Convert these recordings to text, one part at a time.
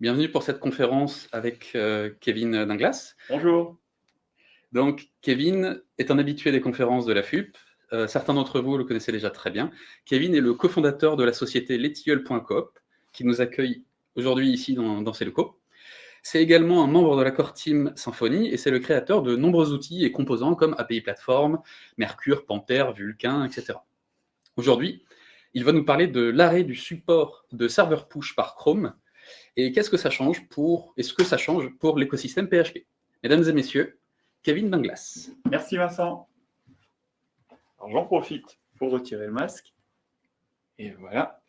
Bienvenue pour cette conférence avec euh, Kevin Dinglas. Bonjour. Donc, Kevin est un habitué des conférences de la FUP. Euh, certains d'entre vous le connaissez déjà très bien. Kevin est le cofondateur de la société letilleul.coop, qui nous accueille aujourd'hui ici dans, dans ses locaux. C'est également un membre de la core team Symfony et c'est le créateur de nombreux outils et composants comme API Platform, Mercure, Panther, Vulkan, etc. Aujourd'hui, il va nous parler de l'arrêt du support de serveur push par Chrome et qu'est-ce que ça change pour, l'écosystème PHP. Mesdames et messieurs, Kevin Danglas. Merci Vincent. J'en profite pour retirer le masque. Et voilà.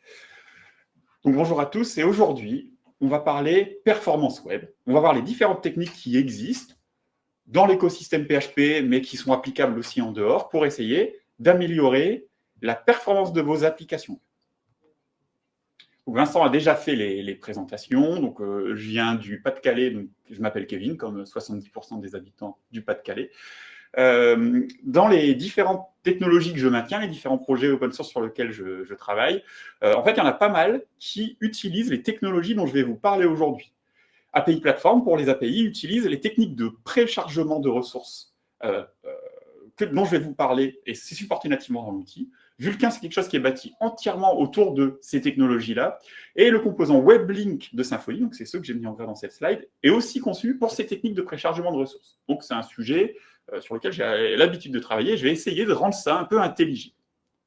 Donc bonjour à tous et aujourd'hui, on va parler performance web. On va voir les différentes techniques qui existent dans l'écosystème PHP, mais qui sont applicables aussi en dehors, pour essayer d'améliorer la performance de vos applications. Vincent a déjà fait les, présentations, donc euh, je viens du Pas-de-Calais, je m'appelle Kevin, comme 70% des habitants du Pas-de-Calais. Euh, dans les différentes technologies que je maintiens, les différents projets open source sur lesquels je, travaille, euh, en fait, il y en a pas mal qui utilisent les technologies dont je vais vous parler aujourd'hui. API Platform, pour les API, utilise les techniques de préchargement de ressources dont je vais vous parler, et c'est supporté nativement dans l'outil. Vulkan, c'est quelque chose qui est bâti entièrement autour de ces technologies-là. Et le composant WebLink de Symfony, donc c'est ce que j'ai mis en gras dans cette slide, est aussi conçu pour ces techniques de préchargement de ressources. Donc c'est un sujet euh, sur lequel j'ai l'habitude de travailler. Je vais essayer de rendre ça un peu intelligible.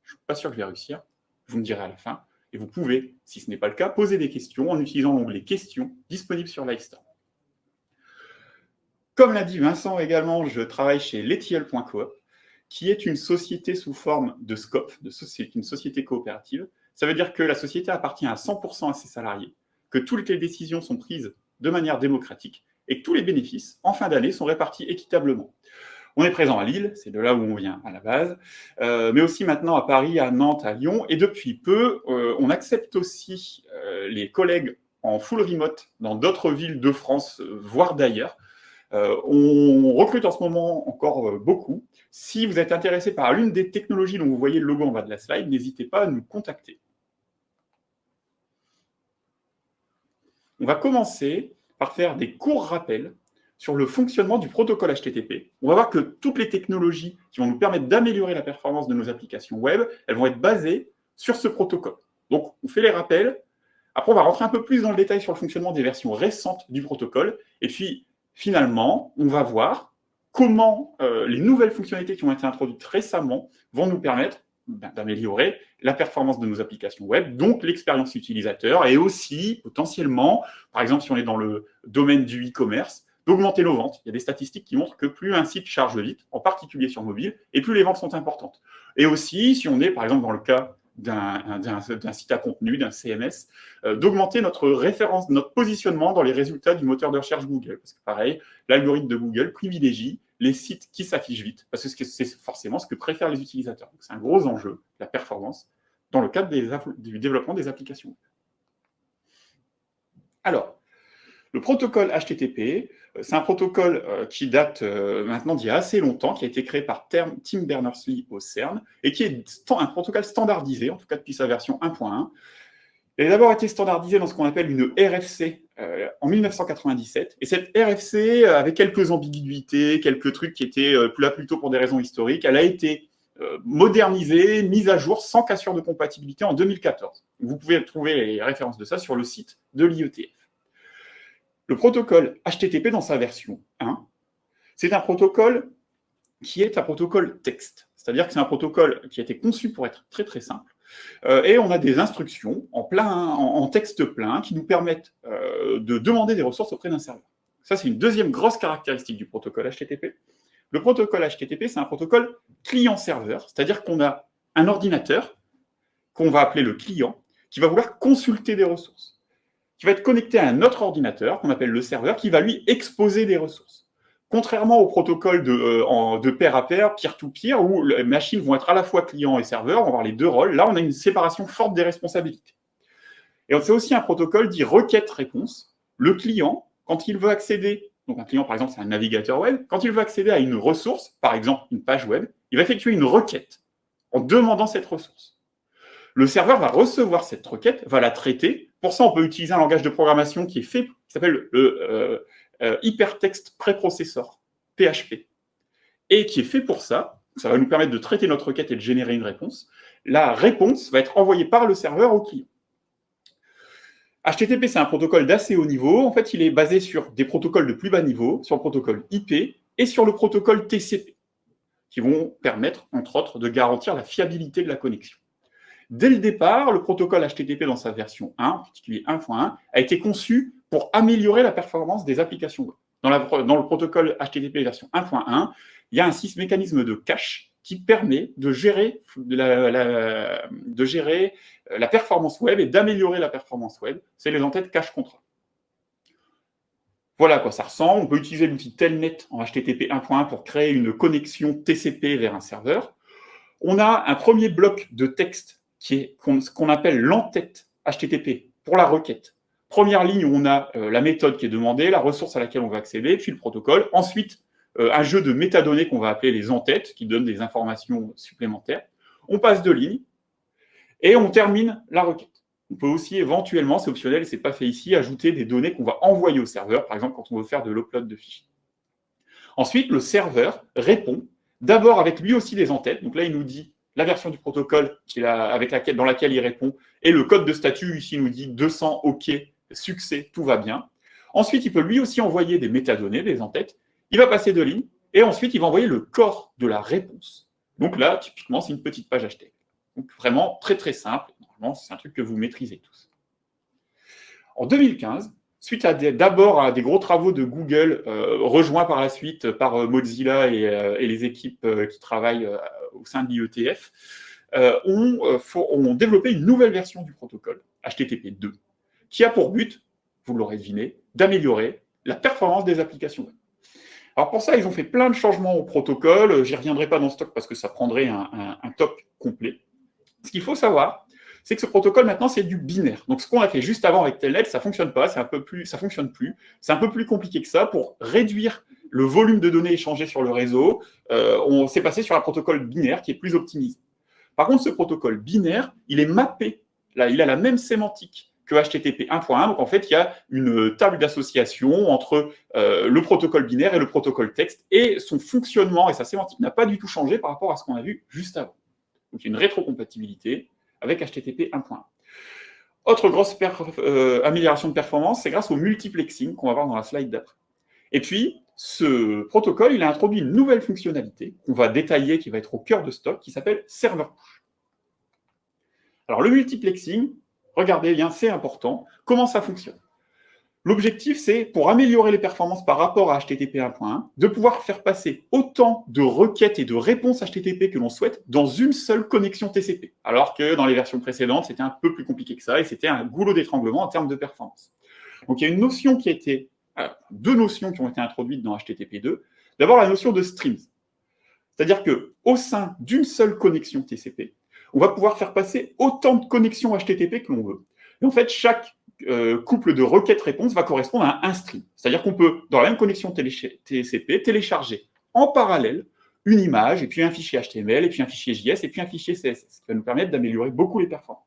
Je ne suis pas sûr que je vais réussir. Vous me direz à la fin. Et vous pouvez, si ce n'est pas le cas, poser des questions en utilisant l'onglet « Questions » disponible sur Livestorm. Comme l'a dit Vincent également, je travaille chez letiel.coop qui est une société sous forme de scope, une société coopérative. Ça veut dire que la société appartient à 100% à ses salariés, que toutes les décisions sont prises de manière démocratique et que tous les bénéfices, en fin d'année, sont répartis équitablement. On est présent à Lille, c'est de là où on vient à la base, euh, mais aussi maintenant à Paris, à Nantes, à Lyon, et depuis peu, euh, on accepte aussi euh, les collègues en full remote dans d'autres villes de France, voire d'ailleurs, euh, on recrute en ce moment encore euh, beaucoup. Si vous êtes intéressé par l'une des technologies dont vous voyez le logo en bas de la slide, n'hésitez pas à nous contacter. On va commencer par faire des courts rappels sur le fonctionnement du protocole HTTP. On va voir que toutes les technologies qui vont nous permettre d'améliorer la performance de nos applications web, elles vont être basées sur ce protocole. Donc, on fait les rappels. Après, on va rentrer un peu plus dans le détail sur le fonctionnement des versions récentes du protocole. Et puis, finalement, on va voir comment euh, les nouvelles fonctionnalités qui ont été introduites récemment vont nous permettre d'améliorer la performance de nos applications web, donc l'expérience utilisateur, et aussi, potentiellement, par exemple, si on est dans le domaine du e-commerce, d'augmenter nos ventes. Il y a des statistiques qui montrent que plus un site charge vite, en particulier sur mobile, et plus les ventes sont importantes. Et aussi, si on est, par exemple, dans le cas d'un site à contenu, d'un CMS, euh, d'augmenter notre référence, notre positionnement dans les résultats du moteur de recherche Google. Parce que pareil, l'algorithme de Google privilégie les sites qui s'affichent vite, parce que c'est forcément ce que préfèrent les utilisateurs. C'est un gros enjeu, la performance, dans le cadre du développement des applications. Alors, le protocole HTTP, euh, c'est un protocole euh, qui date euh, maintenant d'il y a assez longtemps, qui a été créé par Tim Berners-Lee au CERN, et qui est un protocole standardisé, en tout cas depuis sa version 1.1. Il a d'abord été standardisé dans ce qu'on appelle une RFC en 1997, et cette RFC avait quelques ambiguïtés, quelques trucs qui étaient là plutôt pour des raisons historiques. Elle a été modernisée, mise à jour sans cassure de compatibilité en 2014. Vous pouvez trouver les références de ça sur le site de l'IETF. Le protocole HTTP dans sa version 1, c'est un protocole qui est un protocole texte. C'est-à-dire que c'est un protocole qui a été conçu pour être très très simple. Euh, et on a des instructions en, texte plein qui nous permettent euh, de demander des ressources auprès d'un serveur. Ça, c'est une deuxième grosse caractéristique du protocole HTTP. Le protocole HTTP, c'est un protocole client-serveur, c'est-à-dire qu'on a un ordinateur qu'on va appeler le client, qui va vouloir consulter des ressources qui va être connecté à un autre ordinateur, qu'on appelle le serveur, qui va lui exposer des ressources. Contrairement au protocole de, euh, de pair à pair, peer-to-peer, où les machines vont être à la fois client et serveur, on va avoir les deux rôles, là on a une séparation forte des responsabilités. Et c'est aussi un protocole dit requête-réponse. Le client, quand il veut accéder, donc un client par exemple c'est un navigateur web, quand il veut accéder à une ressource, par exemple une page web, il va effectuer une requête en demandant cette ressource. Le serveur va recevoir cette requête, va la traiter, Pour ça, on peut utiliser un langage de programmation qui est fait, qui s'appelle le euh, euh, Hypertext Preprocessor, PHP, et qui est fait pour ça. Ça va nous permettre de traiter notre requête et de générer une réponse. La réponse va être envoyée par le serveur au client. HTTP, c'est un protocole d'assez haut niveau. En fait, il est basé sur des protocoles de plus bas niveau, sur le protocole IP et sur le protocole TCP, qui vont permettre, entre autres, de garantir la fiabilité de la connexion. Dès le départ, le protocole HTTP dans sa version 1, en particulier 1.1, a été conçu pour améliorer la performance des applications web. Dans, le protocole HTTP version 1.1, il y a un mécanisme de cache qui permet de gérer la, de gérer euh, la performance web et d'améliorer la performance web. C'est les entêtes cache-contrat. Voilà à quoi ça ressemble. On peut utiliser l'outil Telnet en HTTP 1.1 pour créer une connexion TCP vers un serveur. On a un premier bloc de texte qui est ce qu'on appelle l'entête HTTP pour la requête. Première ligne où on a euh, la méthode qui est demandée, la ressource à laquelle on va accéder, puis le protocole. Ensuite, euh, un jeu de métadonnées qu'on va appeler les entêtes, qui donnent des informations supplémentaires. On passe de ligne et on termine la requête. On peut aussi éventuellement, c'est optionnel, c'est pas fait ici, ajouter des données qu'on va envoyer au serveur, par exemple quand on veut faire de l'upload de fichiers. Ensuite, le serveur répond d'abord avec lui aussi des entêtes. Donc là, il nous dit la version du protocole avec laquelle, dans laquelle il répond et le code de statut ici nous dit 200 OK, succès, tout va bien. Ensuite, il peut lui aussi envoyer des métadonnées, des entêtes, il va passer deux lignes, et ensuite, il va envoyer le corps de la réponse. Donc là, typiquement, c'est une petite page HTML. Donc vraiment très très simple. Normalement, c'est un truc que vous maîtrisez tous. En 2015, suite à d'abord à des gros travaux de Google, euh, rejoints par la suite par euh, Mozilla et, euh, les équipes qui travaillent au sein de l'IETF, ont, ont développé une nouvelle version du protocole, HTTP 2, qui a pour but, vous l'aurez deviné, d'améliorer la performance des applications web. Alors pour ça, ils ont fait plein de changements au protocole. J'y reviendrai pas dans ce talk parce que ça prendrait un, un, top complet. Ce qu'il faut savoir, c'est que ce protocole maintenant c'est du binaire. Donc ce qu'on a fait juste avant avec Telnet, ça fonctionne pas, un peu plus, ça fonctionne plus. C'est un peu plus compliqué que ça pour réduire le volume de données échangées sur le réseau. Euh, on s'est passé sur un protocole binaire qui est plus optimisé. Par contre, ce protocole binaire, il est mappé. Là, il a la même sémantique que HTTP 1.1. Donc en fait, il y a une table d'association entre euh, le protocole binaire et le protocole texte, et son fonctionnement et sa sémantique n'a pas du tout changé par rapport à ce qu'on a vu juste avant. Donc il y a une rétrocompatibilité avec HTTP 1.1. Autre grosse euh, amélioration de performance, c'est grâce au multiplexing qu'on va voir dans la slide d'après. Et puis, ce protocole, il a introduit une nouvelle fonctionnalité qu'on va détailler, qui va être au cœur de stock, qui s'appelle Server Push. Alors, le multiplexing, regardez bien, c'est important. Comment ça fonctionne? L'objectif, c'est, pour améliorer les performances par rapport à HTTP 1.1, de pouvoir faire passer autant de requêtes et de réponses HTTP que l'on souhaite dans une seule connexion TCP. Alors que dans les versions précédentes, c'était un peu plus compliqué que ça et c'était un goulot d'étranglement en termes de performance. Donc il y a une notion qui a été, euh, deux notions qui ont été introduites dans HTTP 2. D'abord, la notion de streams. C'est-à-dire qu'au sein d'une seule connexion TCP, on va pouvoir faire passer autant de connexions HTTP que l'on veut. Et en fait, chaque euh, couple de requêtes-réponses va correspondre à un stream. C'est-à-dire qu'on peut, dans la même connexion TCP, télécharger en parallèle une image, et puis un fichier HTML, et puis un fichier JS, et puis un fichier CSS, ce qui va nous permettre d'améliorer beaucoup les performances.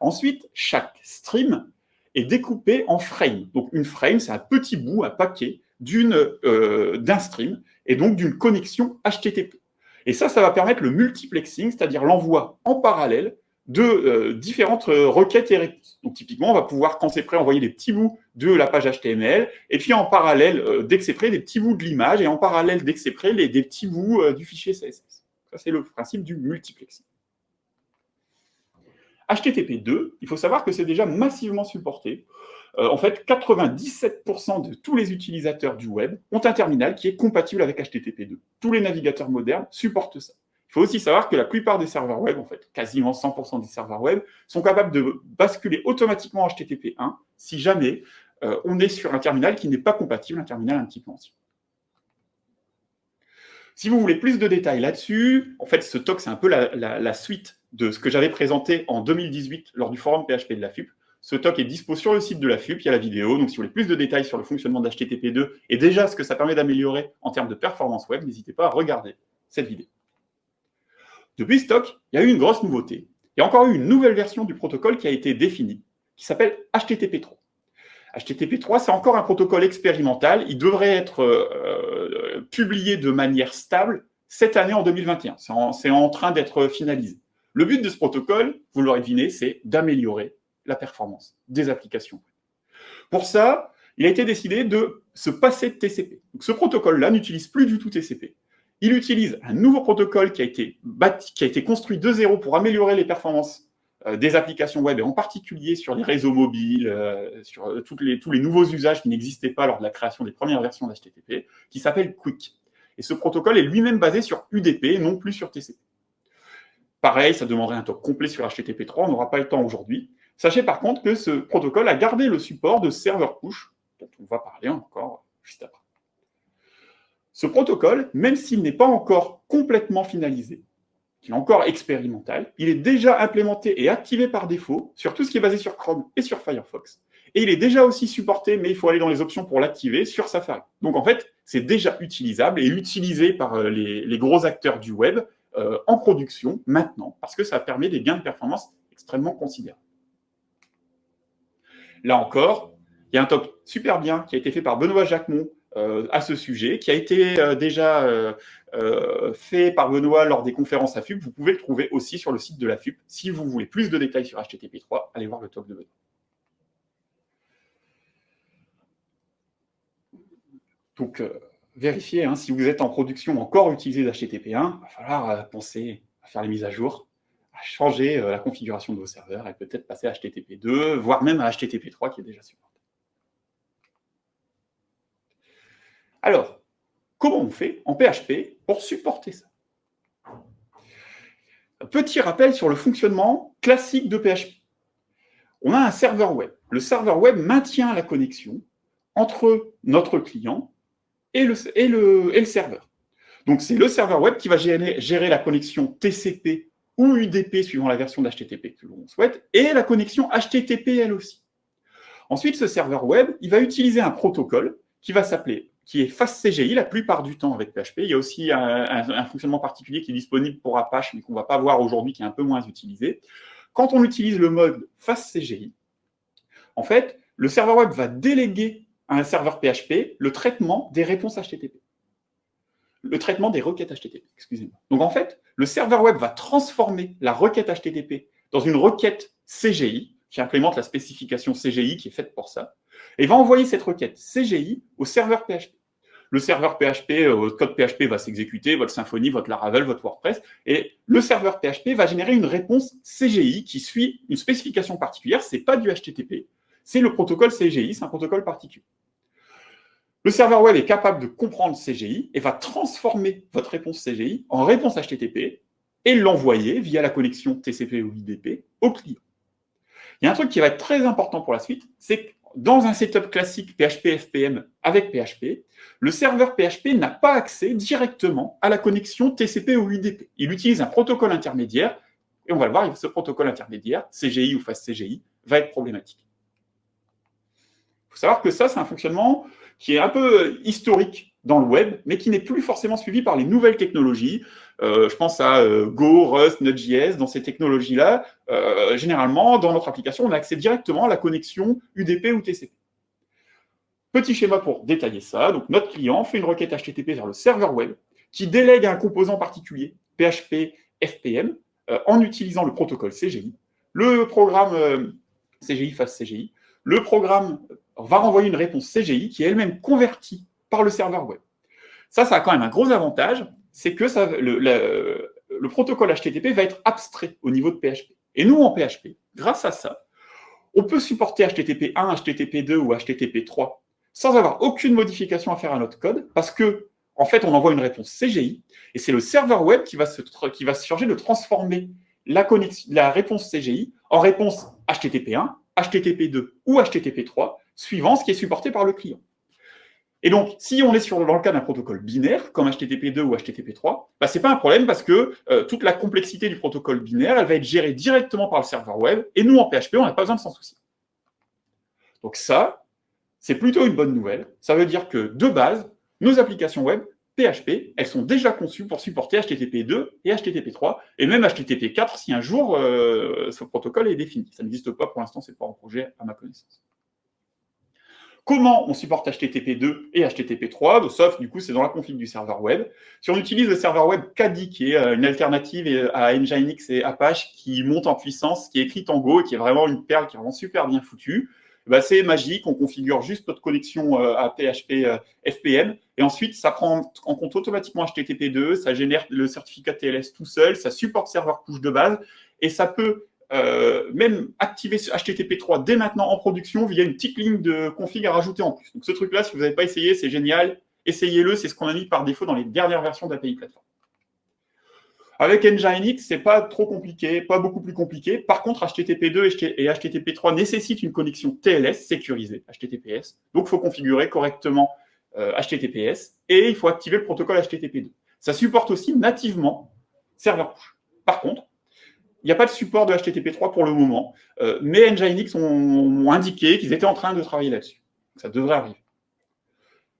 Ensuite, chaque stream est découpé en frames. Donc une frame, c'est un petit bout, un paquet euh, d'un stream, et donc d'une connexion HTTP. Et ça, ça va permettre le multiplexing, c'est-à-dire l'envoi en parallèle de euh, différentes euh, requêtes et réponses. Donc typiquement, on va pouvoir, quand c'est prêt, envoyer des petits bouts de la page HTML, et puis en parallèle, euh, dès que c'est prêt, des petits bouts de l'image, et en parallèle, dès que c'est prêt, des petits bouts du fichier CSS. Ça, c'est le principe du multiplexing. HTTP 2, il faut savoir que c'est déjà massivement supporté. en fait, 97% de tous les utilisateurs du web ont un terminal qui est compatible avec HTTP 2. Tous les navigateurs modernes supportent ça. Il faut aussi savoir que la plupart des serveurs web, en fait, quasiment 100% des serveurs web, sont capables de basculer automatiquement en HTTP 1 si jamais euh, on est sur un terminal qui n'est pas compatible, un terminal un petit peu ancien. Si vous voulez plus de détails là-dessus, en fait, ce talk, c'est un peu la, suite de ce que j'avais présenté en 2018 lors du forum PHP de la FUP. Ce talk est dispo sur le site de la FUP, il y a la vidéo. Donc, si vous voulez plus de détails sur le fonctionnement d'HTTP2 et déjà ce que ça permet d'améliorer en termes de performance web, n'hésitez pas à regarder cette vidéo. Depuis stock, il y a eu une grosse nouveauté. Il y a encore eu une nouvelle version du protocole qui a été définie, qui s'appelle HTTP3. HTTP3, c'est encore un protocole expérimental. Il devrait être euh, publié de manière stable cette année en 2021. C'est en, train d'être finalisé. Le but de ce protocole, vous l'aurez deviné, c'est d'améliorer la performance des applications. Pour ça, il a été décidé de se passer de TCP. ce protocole-là n'utilise plus du tout TCP. Il utilise un nouveau protocole qui a été, construit de zéro pour améliorer les performances euh, des applications web, et en particulier sur les réseaux mobiles, euh, sur euh, tous les nouveaux usages qui n'existaient pas lors de la création des premières versions d'HTTP, qui s'appelle Quick. Et ce protocole est lui-même basé sur UDP, non plus sur TCP. Pareil, ça demanderait un talk complet sur HTTP3, on n'aura pas le temps aujourd'hui. Sachez par contre que ce protocole a gardé le support de serveur push, dont on va parler encore juste après. Ce protocole, même s'il n'est pas encore complètement finalisé, qui est encore expérimental, il est déjà implémenté et activé par défaut sur tout ce qui est basé sur Chrome et sur Firefox. Et il est déjà aussi supporté, mais il faut aller dans les options pour l'activer, sur Safari. Donc en fait, c'est déjà utilisable et utilisé par euh, les, gros acteurs du web euh, en production maintenant, parce que ça permet des gains de performance extrêmement considérables. Là encore, il y a un talk super bien qui a été fait par Benoît Jacquemont à ce sujet, qui a été euh, déjà euh, fait par Benoît lors des conférences à FUP. Vous pouvez le trouver aussi sur le site de la FUP. Si vous voulez plus de détails sur HTTP3, allez voir le talk de Benoît. Donc, vérifiez hein, si vous êtes en production encore utilisé d'HTTP1, il va falloir penser à faire les mises à jour, à changer la configuration de vos serveurs et peut-être passer à HTTP2, voire même à HTTP3 qui est déjà supporté. Alors, comment on fait en PHP pour supporter ça? Petit rappel sur le fonctionnement classique de PHP. On a un serveur web. Le serveur web maintient la connexion entre notre client et le, serveur. Donc, c'est le serveur web qui va gérer, la connexion TCP ou UDP, suivant la version d'HTTP que l'on souhaite, et la connexion HTTP, elle aussi. Ensuite, ce serveur web, il va utiliser un protocole qui va s'appeler qui est FastCGI la plupart du temps avec PHP. Il y a aussi un, fonctionnement particulier qui est disponible pour Apache, mais qu'on ne va pas voir aujourd'hui, qui est un peu moins utilisé. Quand on utilise le mode FastCGI, en fait, le serveur web va déléguer à un serveur PHP le traitement des réponses HTTP. Le traitement des requêtes HTTP, excusez-moi. Donc en fait, le serveur web va transformer la requête HTTP dans une requête CGI, qui implémente la spécification CGI qui est faite pour ça, et va envoyer cette requête CGI au serveur PHP le serveur PHP, euh, votre code PHP va s'exécuter, votre Symfony, votre Laravel, votre WordPress, et le serveur PHP va générer une réponse CGI qui suit une spécification particulière, ce n'est pas du HTTP, c'est le protocole CGI, c'est un protocole particulier. Le serveur web est capable de comprendre CGI et va transformer votre réponse CGI en réponse HTTP et l'envoyer via la connexion TCP ou IDP au client. Il y a un truc qui va être très important pour la suite, c'est que dans un setup classique PHP FPM avec PHP, le serveur PHP n'a pas accès directement à la connexion TCP ou UDP. Il utilise un protocole intermédiaire, et on va le voir, ce protocole intermédiaire, CGI ou FastCGI, va être problématique. Il faut savoir que ça, c'est un fonctionnement qui est un peu historique dans le web, mais qui n'est plus forcément suivi par les nouvelles technologies. Euh, je pense à euh, Go, Rust, Node.js. Dans ces technologies-là, euh, généralement, dans notre application, on a accès directement à la connexion UDP ou TCP. Petit schéma pour détailler ça. Donc, notre client fait une requête HTTP vers le serveur web qui délègue un composant particulier, PHP FPM, en utilisant le protocole CGI. Le programme CGI face CGI. Le programme va renvoyer une réponse CGI qui est elle-même convertie par le serveur web. Ça, ça a quand même un gros avantage, c'est que le, protocole HTTP va être abstrait au niveau de PHP. Et nous, en PHP, grâce à ça, on peut supporter HTTP 1, HTTP 2 ou HTTP 3 sans avoir aucune modification à faire à notre code, parce que en fait, on envoie une réponse CGI, et c'est le serveur web qui va se, charger de transformer la, la réponse CGI en réponse HTTP 1, HTTP 2 ou HTTP 3, suivant ce qui est supporté par le client. Et donc, si on est dans le cas d'un protocole binaire, comme HTTP2 ou HTTP3, bah, ce n'est pas un problème parce que euh, toute la complexité du protocole binaire, elle va être gérée directement par le serveur web, et nous, en PHP, on n'a pas besoin de s'en soucier. Donc ça, c'est plutôt une bonne nouvelle. Ça veut dire que, de base, nos applications web PHP, elles sont déjà conçues pour supporter HTTP 2 et HTTP 3, et même HTTP 4 si un jour euh, ce protocole est défini. Ça n'existe pas pour l'instant, c'est pas en projet à ma connaissance. Comment on supporte HTTP 2 et HTTP 3 Sauf, du coup, c'est dans la config du serveur web. Si on utilise le serveur web Kadi, qui est euh, une alternative à Nginx et Apache, qui monte en puissance, qui est écrite en Go et qui est vraiment une perle, qui est vraiment super bien foutue, bah, c'est magique, on configure juste notre connexion euh, à PHP FPM, et ensuite, ça prend en compte automatiquement HTTP2, ça génère le certificat TLS tout seul, ça supporte serveur push de base, et ça peut euh, même activer ce HTTP3 dès maintenant en production via une petite ligne de config à rajouter en plus. Donc ce truc-là, si vous n'avez pas essayé, c'est génial. Essayez-le, c'est ce qu'on a mis par défaut dans les dernières versions d'API Platform. Avec Nginx, c'est pas trop compliqué, pas beaucoup plus compliqué. Par contre, HTTP2 et HTTP3 nécessitent une connexion TLS sécurisée, HTTPS. Donc, il faut configurer correctement HTTPS euh, et il faut activer le protocole HTTP2. Ça supporte aussi nativement serveur push. Par contre, n'y a pas de support de HTTP3 pour le moment, euh, mais Nginx ont, indiqué qu'ils étaient en train de travailler là-desses. Ça devrait arriver.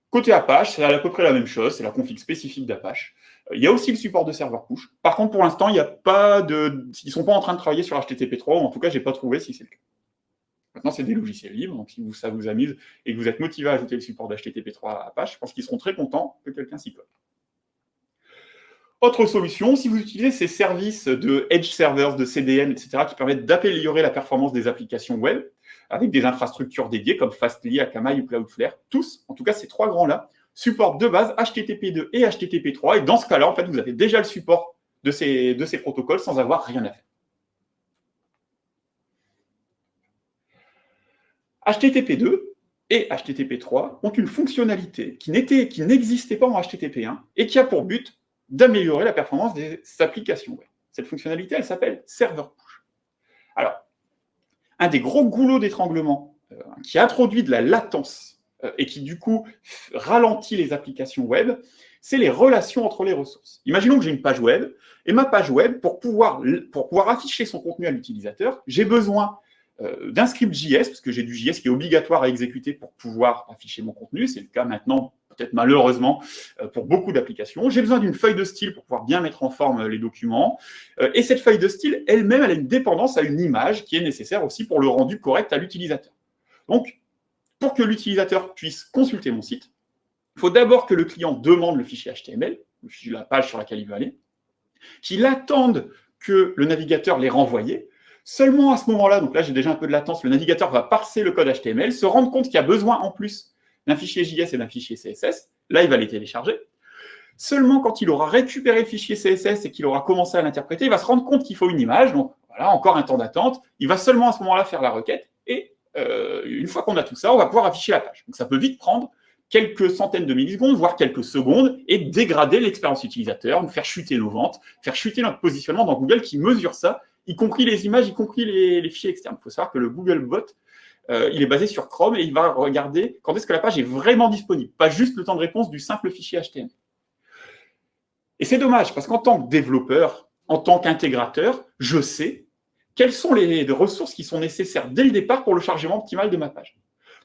Côté Apache, c'est à peu près la même chose, c'est la config spécifique d'Apache. Il y a aussi le support de serveur push. Par contre, pour l'instant, il n'y a pas de. Ils ne sont pas en train de travailler sur HTTP3, ou en tout cas, je n'ai pas trouvé si c'est le cas. Maintenant, c'est des logiciels libres, donc si ça vous amuse et que vous êtes motivé à ajouter le support d'HTTP3 à Apache, je pense qu'ils seront très contents que quelqu'un s'y colle. Autre solution, si vous utilisez ces services de Edge Servers, de CDN, etc., qui permettent d'améliorer la performance des applications web, avec des infrastructures dédiées comme Fastly, Akamai ou Cloudflare, tous, en tout cas ces trois grands-là, supportent de base HTTP2 et HTTP3. Et dans ce cas-là, en fait, vous avez déjà le support de ces, de ces protocoles sans avoir rien à faire. HTTP2 et HTTP3 ont une fonctionnalité qui n'existait pas en HTTP1 et qui a pour but d'améliorer la performance des applications web. Cette fonctionnalité, elle s'appelle Server Push. Alors, un des gros goulots d'étranglement euh, qui introduit de la latence euh, et qui du coup ralentit les applications web, c'est les relations entre les ressources. Imaginons que j'ai une page web, et ma page web, pour pouvoir, pour pouvoir afficher son contenu à l'utilisateur, j'ai besoin d'un script JS, parce que j'ai du JS qui est obligatoire à exécuter pour pouvoir afficher mon contenu. C'est le cas maintenant, peut-être malheureusement, euh, pour beaucoup d'applications. J'ai besoin d'une feuille de style pour pouvoir bien mettre en forme les documents. et cette feuille de style, elle-même, elle a une dépendance à une image qui est nécessaire aussi pour le rendu correct à l'utilisateur. Donc, pour que l'utilisateur puisse consulter mon site, il faut d'abord que le client demande le fichier HTML, la page sur laquelle il va aller, qu'il attende que le navigateur l'ait renvoyé. Seulement à ce moment-là, donc là j'ai déjà un peu de latence, le navigateur va parser le code HTML, se rendre compte qu'il y a besoin en plus d'un fichier JS et d'un fichier CSS. Là, il va les télécharger. Seulement quand il aura récupéré le fichier CSS et qu'il aura commencé à l'interpréter, il va se rendre compte qu'il faut une image. Donc voilà, encore un temps d'attente. Il va seulement à ce moment-là faire la requête et euh, une fois qu'on a tout ça, on va pouvoir afficher la page. Donc ça peut vite prendre quelques centaines de millisecondes, voire quelques secondes, et dégrader l'expérience utilisateur, nous faire chuter nos ventes, faire chuter notre positionnement dans Google qui mesure ça, y compris les images, y compris les, fichiers externes. Il faut savoir que le Google Bot, euh, il est basé sur Chrome et il va regarder quand est-ce que la page est vraiment disponible, pas juste le temps de réponse du simple fichier HTML. Et c'est dommage, parce qu'en tant que développeur, en tant qu'intégrateur, je sais quelles sont les, ressources qui sont nécessaires dès le départ pour le chargement optimal de ma page.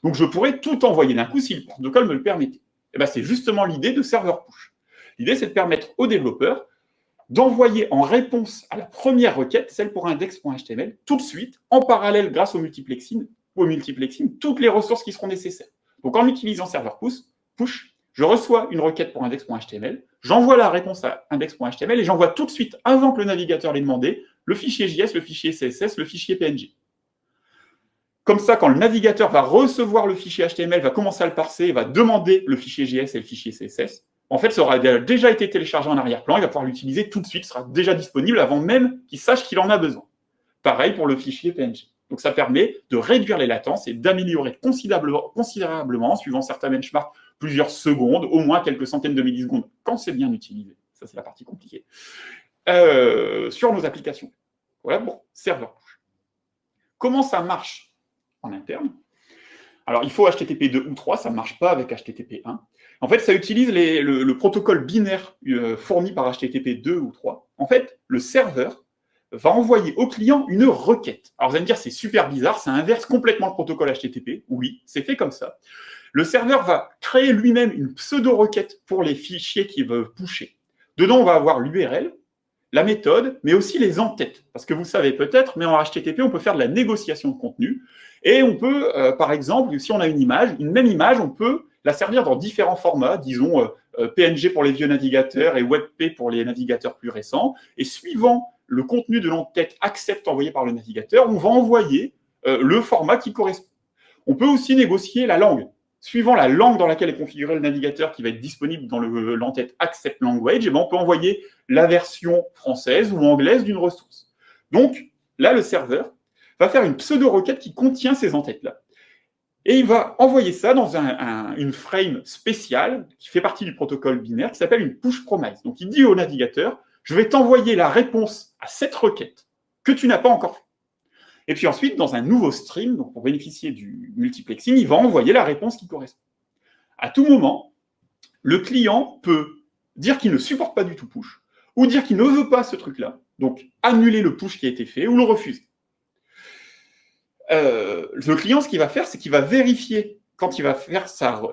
Donc, je pourrais tout envoyer d'un coup si le protocole me le permettait. Et eh ben, c'est justement l'idée de serveur push. L'idée, c'est de permettre aux développeurs d'envoyer en réponse à la première requête, celle pour index.html, tout de suite, en parallèle, grâce au multiplexing, au multiplexing, toutes les ressources qui seront nécessaires. Donc, en utilisant serveur push, push je reçois une requête pour index.html, j'envoie la réponse à index.html et j'envoie tout de suite, avant que le navigateur l'ait demandé, le fichier JS, le fichier CSS, le fichier PNG. Comme ça, quand le navigateur va recevoir le fichier HTML, va commencer à le parser, va demander le fichier JS et le fichier CSS, en fait, ça aura déjà été téléchargé en arrière-plan, il va pouvoir l'utiliser tout de suite, sera déjà disponible avant même qu'il sache qu'il en a besoin. Pareil pour le fichier PNG. Donc ça permet de réduire les latences et d'améliorer considérablement, suivant certains benchmarks, plusieurs secondes, au moins quelques centaines de millisecondes, quand c'est bien utilisé. Ça, c'est la partie compliquée. Euh, sur nos applications. Voilà pour serveur. Comment ça marche en interne? Alors, il faut HTTP 2 ou 3, ça ne marche pas avec HTTP 1. En fait, ça utilise le, protocole binaire euh, fourni par HTTP 2 ou 3. En fait, le serveur va envoyer au client une requête. Alors, vous allez me dire, c'est super bizarre, ça inverse complètement le protocole HTTP. Oui, c'est fait comme ça. le serveur va créer lui-même une pseudo-requête pour les fichiers qu'il veut pusher. Dedans, on va avoir l'URL, la méthode, mais aussi les entêtes. Parce que vous savez peut-être, mais en HTTP, on peut faire de la négociation de contenu. Et on peut, euh, par exemple, si on a une image, une même image, on peut la servir dans différents formats, disons euh, euh, PNG pour les vieux navigateurs et WebP pour les navigateurs plus récents. Et suivant le contenu de l'entête accepte envoyé par le navigateur, on va envoyer le format qui correspond. On peut aussi négocier la langue suivant la langue dans laquelle est configuré le navigateur qui va être disponible dans l'entête Accept Language, et eh ben, on peut envoyer la version française ou anglaise d'une ressource. Donc, là, le serveur va faire une pseudo-requête qui contient ces entêtes-là. Et il va envoyer ça dans une frame spéciale qui fait partie du protocole binaire qui s'appelle une push promise. Donc, il dit au navigateur, je vais t'envoyer la réponse à cette requête que tu n'as pas encore. Et puis ensuite, dans un nouveau stream, donc pour bénéficier du multiplexing, il va envoyer la réponse qui correspond. À tout moment, le client peut dire qu'il ne supporte pas du tout push, ou dire qu'il ne veut pas ce truc-là, donc annuler le push qui a été fait, ou le refuser. Euh, le client, ce qu'il va faire, c'est qu'il va vérifier quand il va faire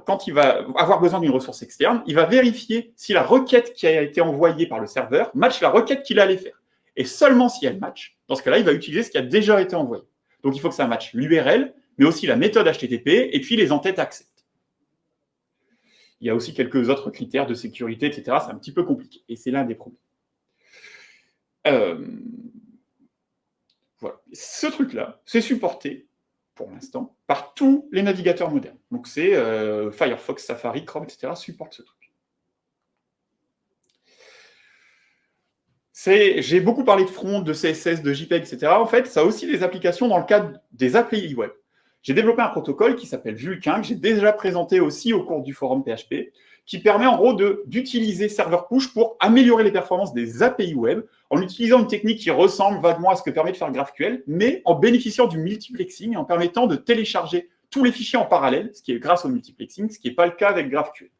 quand il va avoir besoin d'une ressource externe, il va vérifier si la requête qui a été envoyée par le serveur match la requête qu'il allait faire. Et seulement si elle match, dans ce cas-là, il va utiliser ce qui a déjà été envoyé. Donc, il faut que ça matche l'URL, mais aussi la méthode HTTP, et puis les entêtes accept. Il y a aussi quelques autres critères de sécurité, etc. C'est un petit peu compliqué, et c'est l'un des problèmes. Euh, voilà. Ce truc-là, c'est supporté, pour l'instant, par tous les navigateurs modernes. Donc, c'est euh, Firefox, Safari, Chrome, etc. supportent ce truc. J'ai beaucoup parlé de front, de CSS, de JPEG, etc. En fait, ça a aussi des applications dans le cadre des API web. J'ai développé un protocole qui s'appelle Vulkan, que j'ai déjà présenté aussi au cours du forum PHP, qui permet en gros d'utiliser Server Push pour améliorer les performances des API web en utilisant une technique qui ressemble vaguement à ce que permet de faire GraphQL, mais en bénéficiant du multiplexing et en permettant de télécharger tous les fichiers en parallèle, ce qui est grâce au multiplexing, ce qui n'est pas le cas avec GraphQL.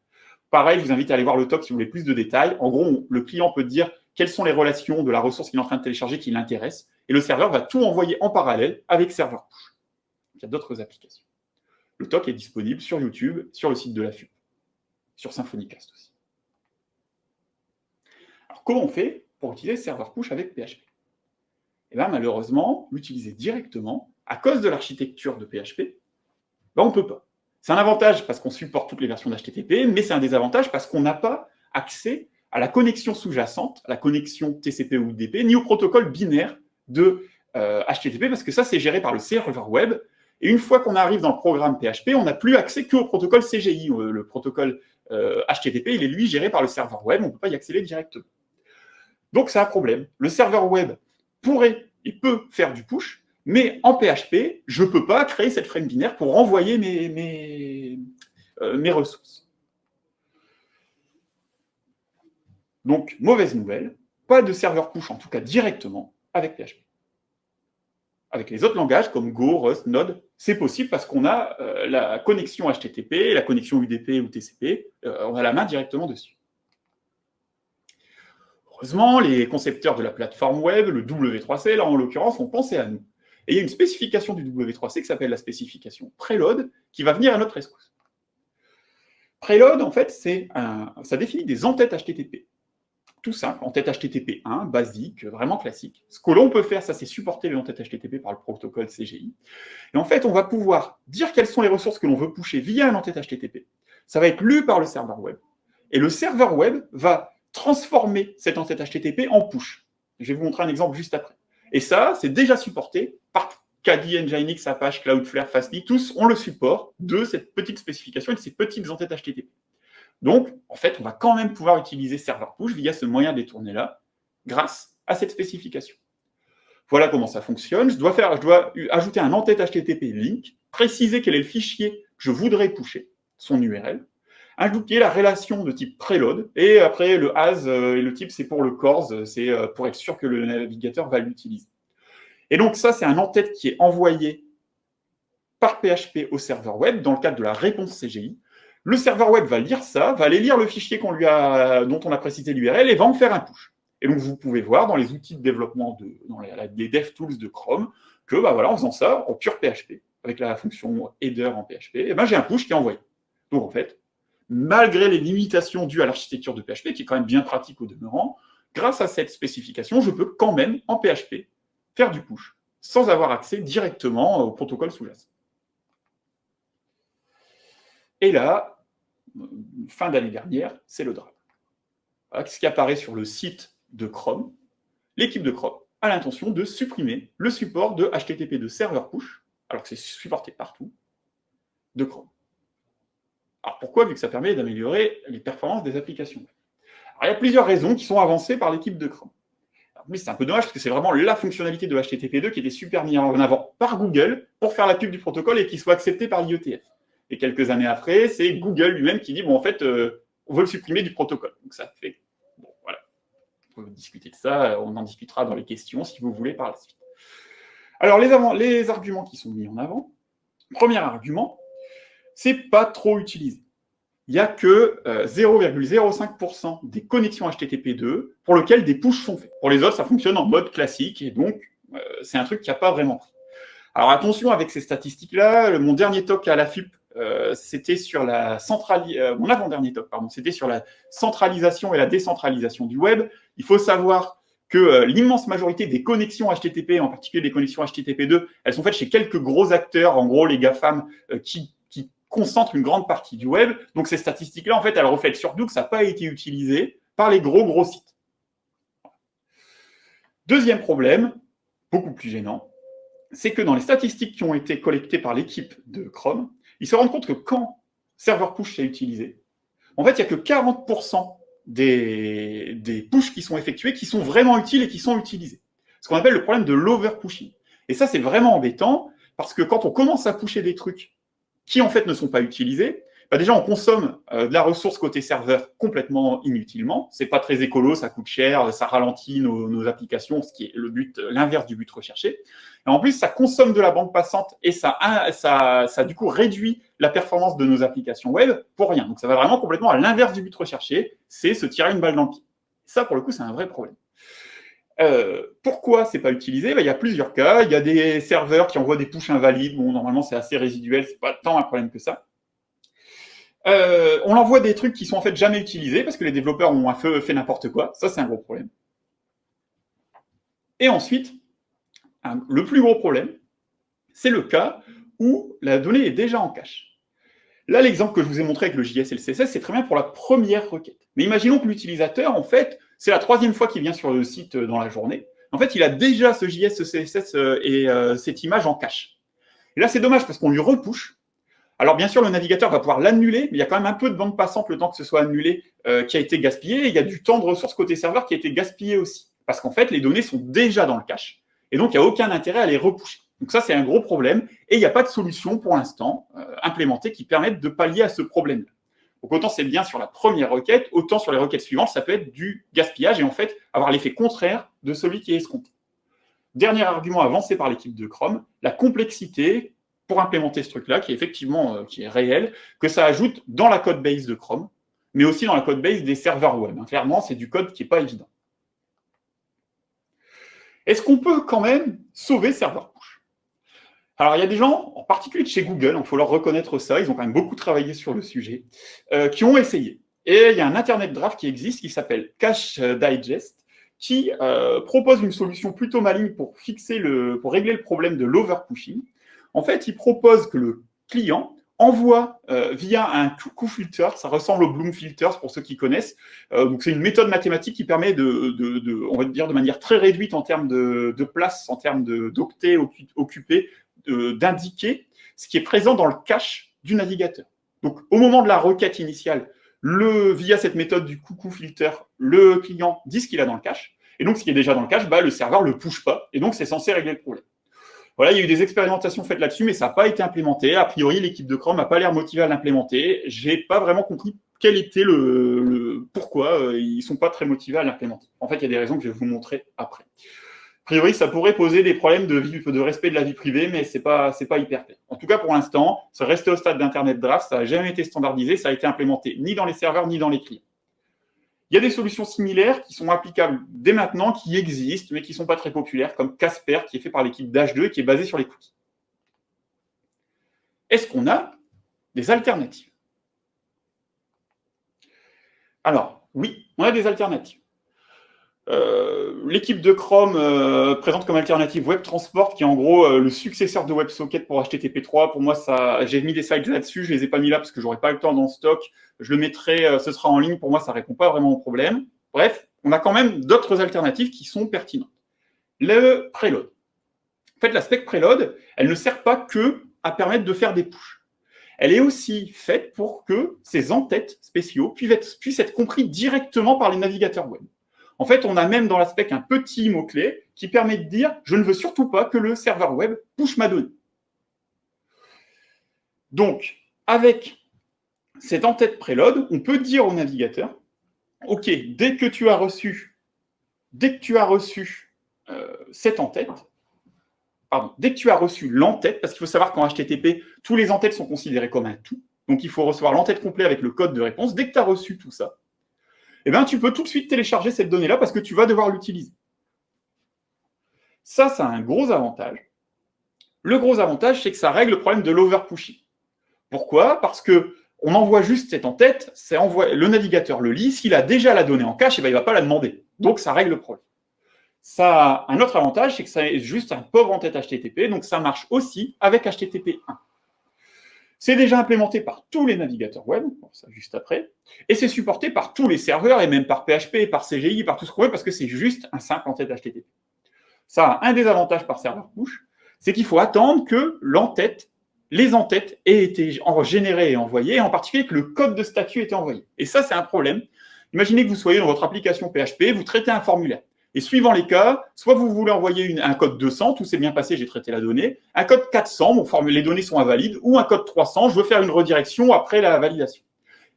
Pareil, je vous invite à aller voir le talk si vous voulez plus de détails. En gros, le client peut dire quelles sont les relations de la ressource qu'il est en train de télécharger qui l'intéresse, et le serveur va tout envoyer en parallèle avec serveur push. Il y a d'autres applications. Le talk est disponible sur YouTube, sur le site de la FUP, sur Symfonycast aussi. Alors, comment on fait pour utiliser serveur push avec PHP Eh bien, malheureusement, l'utiliser directement, à cause de l'architecture de PHP, ben, on ne peut pas. C'est un avantage parce qu'on supporte toutes les versions d'HTTP, mais c'est un désavantage parce qu'on n'a pas accès à la connexion sous-jacente, à la connexion TCP ou UDP, ni au protocole binaire de HTTP, euh, parce que ça, c'est géré par le serveur web. Et une fois qu'on arrive dans le programme PHP, on n'a plus accès qu'au protocole CGI. Euh, le protocole HTTP, euh, il est lui géré par le serveur web, on ne peut pas y accéder directement. Donc, c'est un problème. Le serveur web pourrait il peut faire du push, mais en PHP, je ne peux pas créer cette frame binaire pour renvoyer mes ressources. Donc, mauvaise nouvelle, pas de serveur push, en tout cas directement, avec PHP. Avec les autres langages comme Go, Rust, Node, c'est possible parce qu'on a euh, la connexion HTTP, la connexion UDP ou TCP, euh, on a la main directement dessus. Heureusement, les concepteurs de la plateforme web, le W3C, là en l'occurrence, ont pensé à nous. Et il y a une spécification du W3C qui s'appelle la spécification Preload, qui va venir à notre rescousse. Preload, en fait, ça définit des entêtes HTTP tout simple, en tête HTTP 1, basique, vraiment classique. Ce que l'on peut faire, ça c'est supporter les entêtes HTTP par le protocole CGI. Et en fait, on va pouvoir dire quelles sont les ressources que l'on veut pusher via un entête HTTP. Ça va être lu par le serveur web. Et le serveur web va transformer cette entête HTTP en push. Je vais vous montrer un exemple juste après. Et ça, c'est déjà supporté par Kadi, Nginx, Apache, Cloudflare, Fastly, tous ont le support de cette petite spécification et de ces petites entêtes HTTP. Donc, en fait, on va quand même pouvoir utiliser serveur push via ce moyen détourné-là, grâce à cette spécification. Voilà comment ça fonctionne. Je dois, ajouter un entête HTTP link, préciser quel est le fichier que je voudrais pusher, son URL, ajouter la relation de type preload, et après le as euh, et le type, c'est pour le CORS, c'est euh, pour être sûr que le navigateur va l'utiliser. Et donc ça, c'est un entête qui est envoyé par PHP au serveur web dans le cadre de la réponse CGI. Le serveur web va lire ça, va aller lire le fichier dont on a précisé l'URL et va en faire un push. Et donc, vous pouvez voir dans les outils de développement, de, dans les, DevTools de Chrome, que bah voilà, en faisant ça, en pur PHP, avec la fonction header en PHP, et eh ben, j'ai un push qui est envoyé. Donc en fait, malgré les limitations dues à l'architecture de PHP, qui est quand même bien pratique au demeurant, grâce à cette spécification, je peux quand même, en PHP, faire du push, sans avoir accès directement au protocole sous-jacent. Et là, fin d'année dernière, c'est le drame. ce qui apparaît sur le site de Chrome. L'équipe de Chrome a l'intention de supprimer le support de HTTP de serveur push, alors que c'est supporté partout, de Chrome. Alors pourquoi? Vu que ça permet d'améliorer les performances des applications. il y a plusieurs raisons qui sont avancées par l'équipe de Chrome. Mais c'est un peu dommage parce que c'est vraiment la fonctionnalité de HTTP2 qui était super mise en avant par Google pour faire la pub du protocole et qui soit acceptée par l'IETF. Et quelques années après, c'est Google lui-même qui dit, bon, en fait, euh, on veut le supprimer du protocole. Donc ça fait, bon, voilà. On peut discuter de ça, on en discutera dans les questions si vous voulez par la suite. Alors, les, arguments qui sont mis en avant. Premier argument, c'est pas trop utilisé. Il n'y a que 0,05% euh, des connexions HTTP2 pour lesquelles des pushes sont faits. Pour les autres, ça fonctionne en mode classique et donc euh, c'est un truc qui n'a pas vraiment pris. Alors attention avec ces statistiques-là, mon dernier talk à la FIP, euh, c'était sur la centralisation, la et la décentralisation du web. Il faut savoir que l'immense majorité des connexions HTTP, en particulier des connexions HTTP2, elles sont faites chez quelques gros acteurs, en gros les GAFAM, qui concentre une grande partie du web. Donc ces statistiques-là, en fait, elles reflètent surtout que ça n'a pas été utilisé par les gros, gros sites. Deuxième problème, beaucoup plus gênant, c'est que dans les statistiques qui ont été collectées par l'équipe de Chrome, ils se rendent compte que quand serveur push est utilisé, en fait, il n'y a que 40% des, des pushes qui sont effectués qui sont vraiment utiles et qui sont utilisés. Ce qu'on appelle le problème de l'overpushing. Et ça, c'est vraiment embêtant parce que quand on commence à pusher des trucs qui en fait ne sont pas utilisés, bah déjà on consomme euh, de la ressource côté serveur complètement inutilement. C'est pas très écolo, ça coûte cher, ça ralentit nos, applications, ce qui est le but, l'inverse du but recherché. En plus, ça consomme de la bande passante et ça, du coup réduit la performance de nos applications web pour rien. Donc ça va vraiment complètement à l'inverse du but recherché, c'est se tirer une balle dans le pied. Ça, pour le coup, c'est un vrai problème. Euh, pourquoi c'est pas utilisé? Ben, Il y a plusieurs cas. Il y a des serveurs qui envoient des pushes invalides. Bon, normalement, c'est assez résiduel, c'est pas tant un problème que ça. Euh, on envoie des trucs qui sont en fait jamais utilisés parce que les développeurs ont un feu fait n'importe quoi. Ça, c'est un gros problème. Et ensuite, le plus gros problème, c'est le cas où la donnée est déjà en cache. Là, l'exemple que je vous ai montré avec le JS et le CSS, c'est très bien pour la première requête. Mais imaginons que l'utilisateur, en fait, c'est la troisième fois qu'il vient sur le site euh, dans la journée. En fait, il a déjà ce JS, ce CSS euh, et cette image en cache. Et là, c'est dommage parce qu'on lui repousse. Alors, bien sûr, le navigateur va pouvoir l'annuler, mais il y a quand même un peu de bande passante le temps que ce soit annulé qui a été gaspillé. il y a du temps de ressources côté serveur qui a été gaspillé aussi. Parce qu'en fait, les données sont déjà dans le cache. Et donc, il n'y a aucun intérêt à les repousser. Donc ça, c'est un gros problème. Et il n'y a pas de solution pour l'instant implémentée qui permette de pallier à ce problème-là. Donc autant c'est bien sur la première requête, autant sur les requêtes suivantes, ça peut être du gaspillage et en fait avoir l'effet contraire de celui qui est escompté. Dernier argument avancé par l'équipe de Chrome, la complexité pour implémenter ce truc-là, qui est effectivement euh, qui est réel, que ça ajoute dans la code base de Chrome, mais aussi dans la code base des serveurs web. Hein. Clairement, c'est du code qui n'est pas évident. Est-ce qu'on peut quand même sauver serveur push? Alors, il y a des gens, en particulier de chez Google, il faut leur reconnaître ça, ils ont quand même beaucoup travaillé sur le sujet, euh, qui ont essayé. Et il y a un Internet Draft qui existe, qui s'appelle Cache Digest, qui euh, propose une solution plutôt maligne pour, fixer le, pour régler le problème de l'overpushing. En fait, il propose que le client envoie euh, via un coup filter, ça ressemble au Bloom Filters pour ceux qui connaissent. donc c'est une méthode mathématique qui permet de, on va dire de manière très réduite en termes de, de place, en termes d'octets occupés, d'indiquer ce qui est présent dans le cache du navigateur. Donc, au moment de la requête initiale, le, via cette méthode du coucou filter, le client dit ce qu'il a dans le cache. Et donc, ce qui est déjà dans le cache, bah, le serveur ne le push pas. Et donc, c'est censé régler le problème. Voilà, il y a eu des expérimentations faites là-dessus, mais ça n'a pas été implémenté. A priori, l'équipe de Chrome n'a pas l'air motivée à l'implémenter. J'ai pas vraiment compris quel était le, pourquoi euh, ils sont pas très motivés à l'implémenter. En fait, il y a des raisons que je vais vous montrer après. A priori, ça pourrait poser des problèmes de, respect de la vie privée, mais ce n'est pas, pas hyper clair. En tout cas, pour l'instant, ça reste au stade d'Internet Draft, ça n'a jamais été standardisé, ça a été implémenté ni dans les serveurs, ni dans les clients. Il y a des solutions similaires qui sont applicables dès maintenant, qui existent, mais qui ne sont pas très populaires, comme Casper, qui est fait par l'équipe d'H2 et qui est basé sur les cookies. Est-ce qu'on a des alternatives? Alors, oui, on a des alternatives. Euh, l'équipe de Chrome euh, présente comme alternative WebTransport, qui est en gros euh, le successeur de WebSocket pour HTTP3. Pour moi, j'ai mis des slides là-dessus, je les ai pas mis là parce que j'aurais pas le temps dans le stock. Je le mettrai, ce sera en ligne. Pour moi, ça répond pas vraiment au problème. Bref, on a quand même d'autres alternatives qui sont pertinentes. Le preload. En fait, la spec preload, elle ne sert pas que à permettre de faire des pushes. Elle est aussi faite pour que ces entêtes spéciaux puissent être, puissent être compris directement par les navigateurs web. En fait, on a même dans la spec un petit mot-clé qui permet de dire « je ne veux surtout pas que le serveur web push ma donnée ». Donc, avec cette entête preload, on peut dire au navigateur « ok, dès que tu as reçu, dès que tu as reçu euh, cette entête, pardon, dès que tu as reçu l'entête, parce qu'il faut savoir qu'en HTTP, tous les entêtes sont considérés comme un tout, donc il faut recevoir l'entête complet avec le code de réponse, dès que tu as reçu tout ça, eh tu peux tout de suite télécharger cette donnée-là parce que tu vas devoir l'utiliser. Ça, ça a un gros avantage. Le gros avantage, c'est que ça règle le problème de l'overpushing. Pourquoi? Parce que on envoie juste cette en-tête, le navigateur le lit, s'il a déjà la donnée en cache, eh ben, il ne va pas la demander. Donc, ça règle le problème. Ça un autre avantage, c'est que ça est juste un pauvre en-tête HTTP, donc ça marche aussi avec HTTP 1. C'est déjà implémenté par tous les navigateurs web, ça juste après, et c'est supporté par tous les serveurs, et même par PHP, par CGI, par tout ce qu'on veut, parce que c'est juste un simple en-tête HTTP. Ça a un désavantage par serveur push, c'est qu'il faut attendre que l'entête, les entêtes aient été générées et envoyées, en particulier que le code de statut ait été envoyé. Et ça, c'est un problème. Imaginez que vous soyez dans votre application PHP, vous traitez un formulaire. Et suivant les cas, soit vous voulez envoyer un code 200, tout s'est bien passé, j'ai traité la donnée, un code 400, bon, les données sont invalides, ou un code 300, je veux faire une redirection après la validation.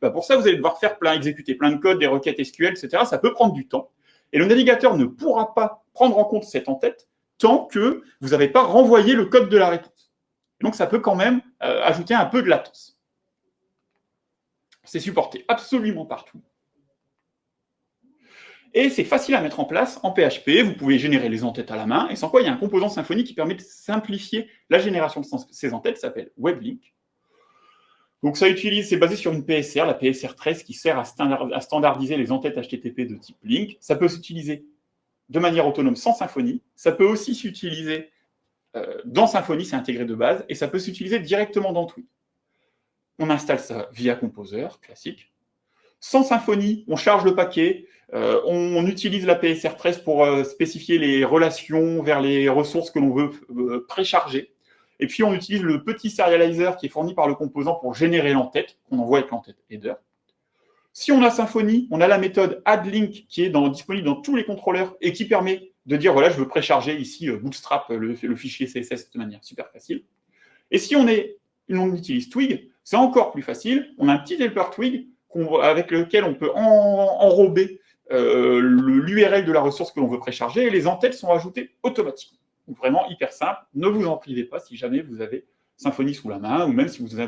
Ben, pour ça, vous allez devoir faire plein, exécuter plein de codes, des requêtes SQL, etc. Ça peut prendre du temps. Et le navigateur ne pourra pas prendre en compte cette en-tête tant que vous n'avez pas renvoyé le code de la réponse. Donc, ça peut quand même euh, ajouter un peu de latence. C'est supporté absolument partout. Et c'est facile à mettre en place en PHP. Vous pouvez générer les entêtes à la main. Et sans quoi, il y a un composant Symfony qui permet de simplifier la génération de ces entêtes. Ça s'appelle WebLink. Donc ça utilise, c'est basé sur une PSR, la PSR 13, qui sert à, standardiser les entêtes HTTP de type link. Ça peut s'utiliser de manière autonome sans Symfony. Ça peut aussi s'utiliser euh, dans Symfony, c'est intégré de base, et ça peut s'utiliser directement dans Tweet. On installe ça via Composer, classique. Sans Symfony, on charge le paquet, euh, on, utilise la PSR 13 pour euh, spécifier les relations vers les ressources que l'on veut euh, précharger. Et puis, on utilise le petit serializer qui est fourni par le composant pour générer l'entête, qu'on envoie avec l'entête header. Si on a Symfony, on a la méthode addLink qui est disponible dans tous les contrôleurs et qui permet de dire, voilà, je veux précharger ici Bootstrap, le, fichier CSS de manière super facile. Et si on, est, on utilise Twig, c'est encore plus facile. On a un petit helper Twig avec lequel on peut enrober euh, l'URL de la ressource que l'on veut précharger et les entêtes sont ajoutées automatiquement. Donc vraiment hyper simple, ne vous en privez pas si jamais vous avez Symfony sous la main ou même si vous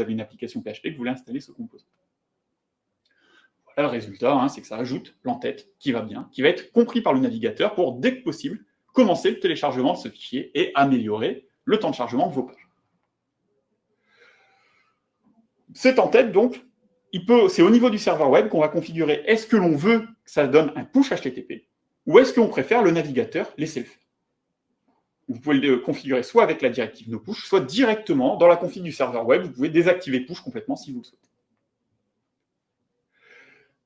avez, une application PHP que vous voulez installer ce composant. Voilà le résultat, hein, c'est que ça ajoute l'entête qui va bien, qui va être compris par le navigateur pour, dès que possible, commencer le téléchargement de ce fichier et améliorer le temps de chargement de vos pages. Cette entête, donc, c'est au niveau du serveur web qu'on va configurer est-ce que l'on veut que ça donne un push HTTP ou est-ce qu'on préfère le navigateur laisser le faire. Vous pouvez le configurer soit avec la directive nopush, soit directement dans la config du serveur web. Vous pouvez désactiver push complètement si vous le souhaitez.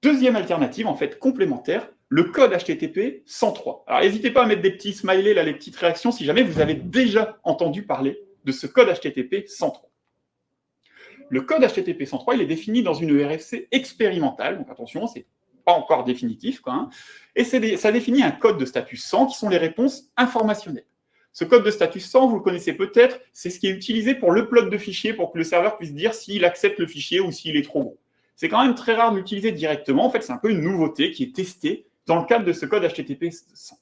Deuxième alternative, en fait, complémentaire, le code HTTP 103. Alors, n'hésitez pas à mettre des petits smileys, là, les petites réactions, si jamais vous avez déjà entendu parler de ce code HTTP 103 le code HTTP 103, il est défini dans une RFC expérimentale, donc attention, c'est pas encore définitif, quoi, hein. et ça définit un code de statut 100 qui sont les réponses informationnelles. Ce code de statut 100, vous le connaissez peut-être, c'est ce qui est utilisé pour l'upload de fichiers, pour que le serveur puisse dire s'il accepte le fichier ou s'il est trop gros. C'est quand même très rare de l'utiliser directement, en fait c'est un peu une nouveauté qui est testée dans le cadre de ce code HTTP 100.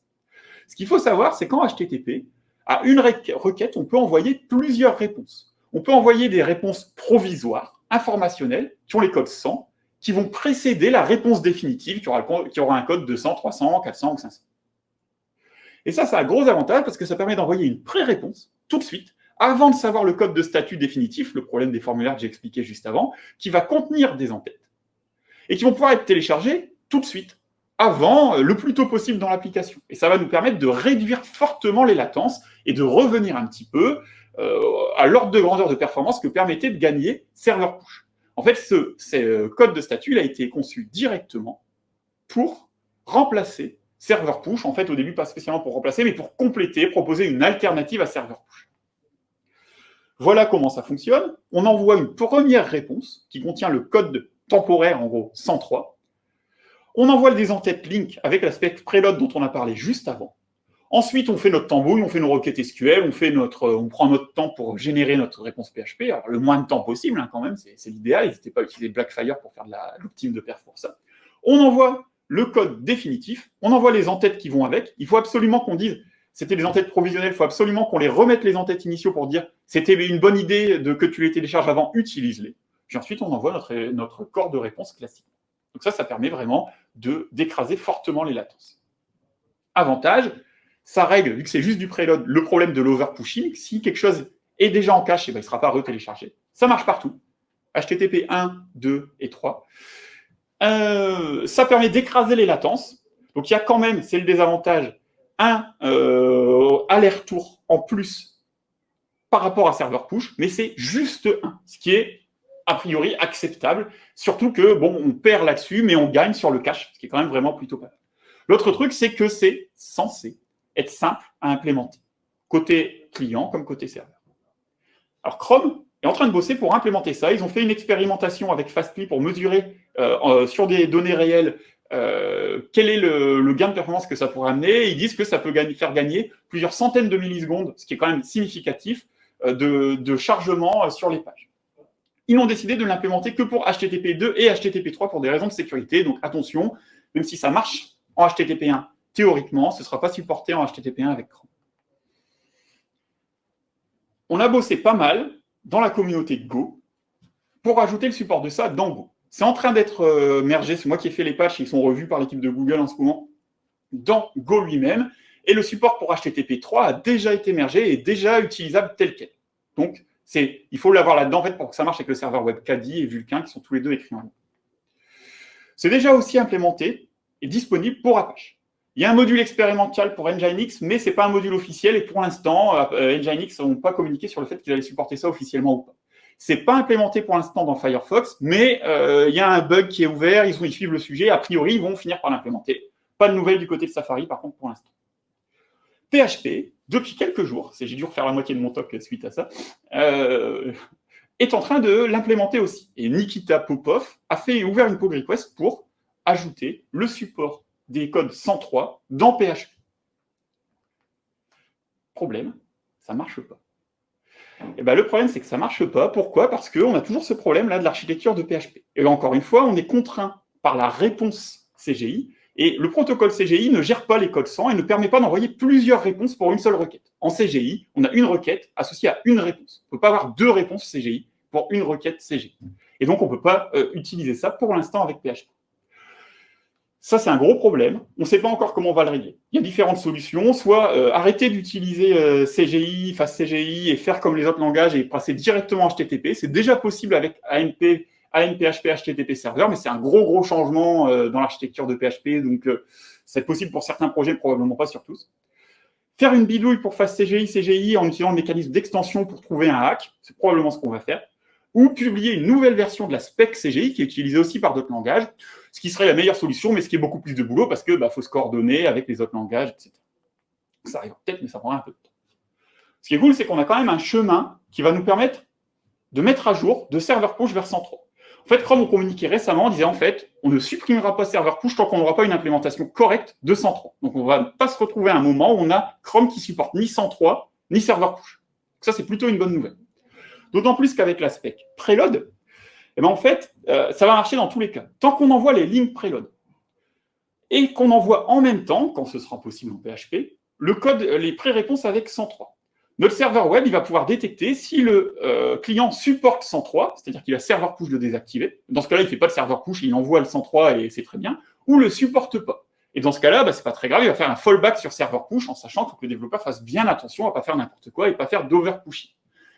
Ce qu'il faut savoir, c'est qu'en HTTP, à une requête, on peut envoyer plusieurs réponses on peut envoyer des réponses provisoires, informationnelles, qui ont les codes 100, qui vont précéder la réponse définitive, qui aura, un code de 100, 300, 400 ou 500. Et ça, ça a un gros avantage parce que ça permet d'envoyer une pré-réponse tout de suite, avant de savoir le code de statut définitif, le problème des formulaires que j'ai expliqué juste avant, qui va contenir des entêtes. et qui vont pouvoir être téléchargés tout de suite, avant, le plus tôt possible dans l'application. Et ça va nous permettre de réduire fortement les latences et de revenir un petit peu euh, à l'ordre de grandeur de performance que permettait de gagner serveur push. En fait, ce, ce code de statut a été conçu directement pour remplacer serveur push, en fait au début pas spécialement pour remplacer, mais pour compléter, proposer une alternative à serveur push. Voilà comment ça fonctionne. On envoie une première réponse qui contient le code temporaire, en gros 103. On envoie des entêtes link avec l'aspect preload dont on a parlé juste avant. Ensuite, on fait notre tambouille, on fait nos requêtes SQL, on, fait notre, on prend notre temps pour générer notre réponse PHP. Alors, le moins de temps possible, hein, quand même, c'est l'idéal. N'hésitez pas à utiliser Blackfire pour faire de l'optime de perf pour ça. On envoie le code définitif, on envoie les entêtes qui vont avec. Il faut absolument qu'on dise, c'était des entêtes provisionnelles, il faut absolument qu'on les remette les entêtes initiaux pour dire, c'était une bonne idée de que tu les télécharges avant, utilise-les. Puis ensuite, on envoie notre, notre corps de réponse classique. Donc ça, ça permet vraiment d'écraser fortement les latences. Avantage, ça règle, vu que c'est juste du preload, le problème de l'overpushing. Si quelque chose est déjà en cache, eh ben, il ne sera pas retéléchargé. Ça marche partout. HTTP 1, 2 et 3. Euh, ça permet d'écraser les latences. Donc il y a quand même, c'est le désavantage, un euh, aller-retour en plus par rapport à serveur push, mais c'est juste un, ce qui est a priori acceptable, surtout que, bon, on perd là-dessus, mais on gagne sur le cache, ce qui est quand même vraiment plutôt pas mal. L'autre truc, c'est que c'est censé être simple à implémenter, côté client comme côté serveur. Alors Chrome est en train de bosser pour implémenter ça. Ils ont fait une expérimentation avec Fastly pour mesurer euh, euh, sur des données réelles euh, quel est le, gain de performance que ça pourrait amener. Ils disent que ça peut faire gagner plusieurs centaines de millisecondes, ce qui est quand même significatif, de, chargement sur les pages. Ils ont décidé de l'implémenter que pour HTTP 2 et HTTP 3 pour des raisons de sécurité. Donc attention, même si ça marche en HTTP 1, théoriquement, ce ne sera pas supporté en HTTP 1 avec Chrome. On a bossé pas mal dans la communauté Go pour ajouter le support de ça dans Go. C'est en train d'être euh, mergé, c'est moi qui ai fait les patchs, ils sont revus par l'équipe de Google en ce moment, dans Go lui-même, et le support pour HTTP 3 a déjà été mergé et déjà utilisable tel quel. Donc, il faut l'avoir là-dedans pour que ça marche avec le serveur web Caddy et Vulkan, qui sont tous les deux écrits en ligne. C'est déjà aussi implémenté et disponible pour Apache. Il y a un module expérimental pour Nginx, mais ce n'est pas un module officiel, et pour l'instant, euh, Nginx n'ont pas communiqué sur le fait qu'ils allaient supporter ça officiellement ou pas. C'est pas implémenté pour l'instant dans Firefox, mais euh, il y a un bug qui est ouvert, ils, ils suivent le sujet, a priori, ils vont finir par l'implémenter. Pas de nouvelles du côté de Safari, par contre, pour l'instant. PHP, depuis quelques jours, j'ai dû refaire la moitié de mon talk suite à ça, euh, est en train de l'implémenter aussi. Et Nikita Popov a fait ouvert une pull request pour ajouter le support des codes 103 dans PHP. Problème, ça ne marche pas. Et eh ben, le problème, c'est que ça ne marche pas. Pourquoi? Parce qu'on a toujours ce problème-là de l'architecture de PHP. Et encore une fois, on est contraint par la réponse CGI. Et le protocole CGI ne gère pas les codes 100 et ne permet pas d'envoyer plusieurs réponses pour une seule requête. En CGI, on a une requête associée à une réponse. On ne peut pas avoir deux réponses CGI pour une requête CGI. Et donc, on ne peut pas euh, utiliser ça pour l'instant avec PHP. Ça, c'est un gros problème. On ne sait pas encore comment on va le régler. Il y a différentes solutions. Soit euh, arrêter d'utiliser euh, CGI, face CGI et faire comme les autres langages et passer directement HTTP. C'est déjà possible avec ANP, ANPHP, HTTP serveur, mais c'est un gros, gros changement euh, dans l'architecture de PHP. Donc, c'est possible pour certains projets, probablement pas sur tous. Faire une bidouille pour face CGI, CGI en utilisant le mécanisme d'extension pour trouver un hack, c'est probablement ce qu'on va faire ou publier une nouvelle version de la spec CGI qui est utilisée aussi par d'autres langages, ce qui serait la meilleure solution, mais ce qui est beaucoup plus de boulot parce qu'il bah, faut se coordonner avec les autres langages, etc. Ça arrive peut-être, mais ça prendra un peu de temps. Ce qui est cool, c'est qu'on a quand même un chemin qui va nous permettre de mettre à jour de serveur push vers 103. En fait, Chrome a communiqué récemment, disait en fait, on ne supprimera pas serveur push tant qu'on n'aura pas une implémentation correcte de 103. Donc, on ne va pas se retrouver à un moment où on a Chrome qui supporte ni 103, ni serveur push. Donc, ça, c'est plutôt une bonne nouvelle. D'autant plus qu'avec l'aspect preload, eh ben en fait, euh, ça va marcher dans tous les cas. Tant qu'on envoie les lignes preload et qu'on envoie en même temps, quand ce sera possible en PHP, le code, les pré-réponses avec 103. Notre serveur web, il va pouvoir détecter si le euh, client supporte 103, c'est-à-dire qu'il a serveur push de désactiver. Dans ce cas-là, il ne fait pas de serveur push, il envoie le 103 et c'est très bien, ou le supporte pas. Et dans ce cas-là, bah, ce n'est pas très grave, il va faire un fallback sur serveur push en sachant que le développeur fasse bien attention à ne pas faire n'importe quoi et ne pas faire d'overpushing.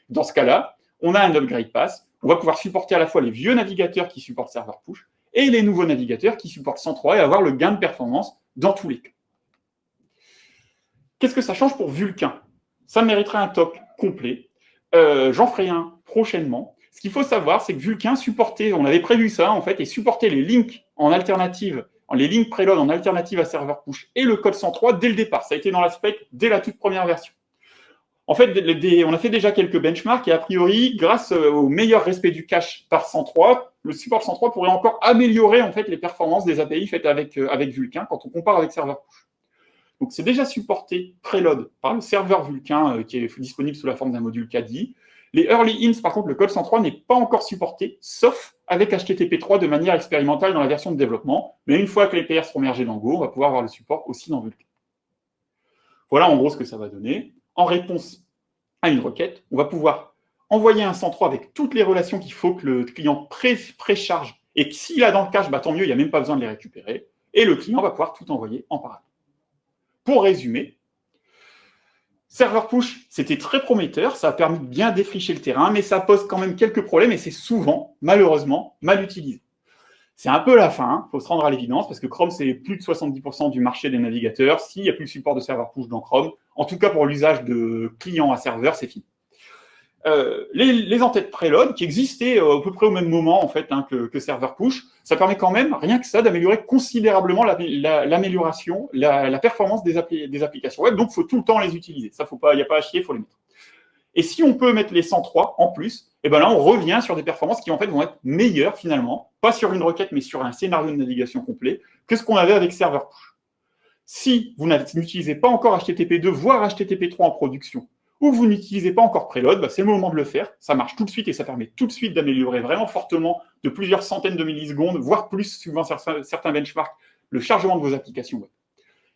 Dans ce cas-là, on a un upgrade pass, on va pouvoir supporter à la fois les vieux navigateurs qui supportent serveur push et les nouveaux navigateurs qui supportent 103 et avoir le gain de performance dans tous les cas. Qu'est-ce que ça change pour Vulkan? Ça mériterait un talk complet. Euh, j'en ferai un prochainement. Ce qu'il faut savoir, c'est que Vulkan supportait, on avait prévu ça en fait, et supportait les links en alternative, les links preload en alternative à serveur push et le code 103 dès le départ. Ça a été dans la spec dès la toute première version. En fait, on a fait déjà quelques benchmarks et a priori, grâce euh, au meilleur respect du cache par 103, le support 103 pourrait encore améliorer en fait les performances des API faites avec, euh, Vulkan quand on compare avec serveur push. Donc, c'est déjà supporté preload par le serveur Vulkan euh, qui est disponible sous la forme d'un module CADI. Les early ins, par contre, le code 103 n'est pas encore supporté, sauf avec HTTP3 de manière expérimentale dans la version de développement. Mais une fois que les PR seront mergés dans Go, on va pouvoir avoir le support aussi dans Vulkan. Voilà en gros ce que ça va donner. En réponse à une requête, on va pouvoir envoyer un 103 avec toutes les relations qu'il faut que le client précharge. Et s'il a dans le cache, bah, tant mieux, il n'y a même pas besoin de les récupérer. Et le client va pouvoir tout envoyer en parallèle. Pour résumer, serveur push, c'était très prometteur, ça a permis de bien défricher le terrain, mais ça pose quand même quelques problèmes et c'est souvent, malheureusement, mal utilisé. C'est un peu la fin, il hein. faut se rendre à l'évidence, parce que Chrome, c'est plus de 70% du marché des navigateurs. S'il n'y a plus le support de serveur push dans Chrome, en tout cas pour l'usage de client à serveur, c'est fini. Euh, les, entêtes preload qui existaient euh, à peu près au même moment en fait hein, que, serveur push, ça permet quand même, rien que ça, d'améliorer considérablement l'amélioration, la, performance des, applications web. Donc, faut tout le temps les utiliser. Ça, il n'y a pas à chier, il faut les mettre. Et si on peut mettre les 103 en plus, eh ben là, on revient sur des performances qui en vont être meilleures finalement, pas sur une requête, mais sur un scénario de navigation complet, que ce qu'on avait avec serveur push. Si vous n'utilisez pas encore HTTP2, voire HTTP3 en production, ou vous n'utilisez pas encore Preload, bah, c'est le moment de le faire. Ça marche tout de suite et ça permet tout de suite d'améliorer vraiment fortement de plusieurs centaines de millisecondes, voire plus, suivant certains benchmarks, le chargement de vos applications web.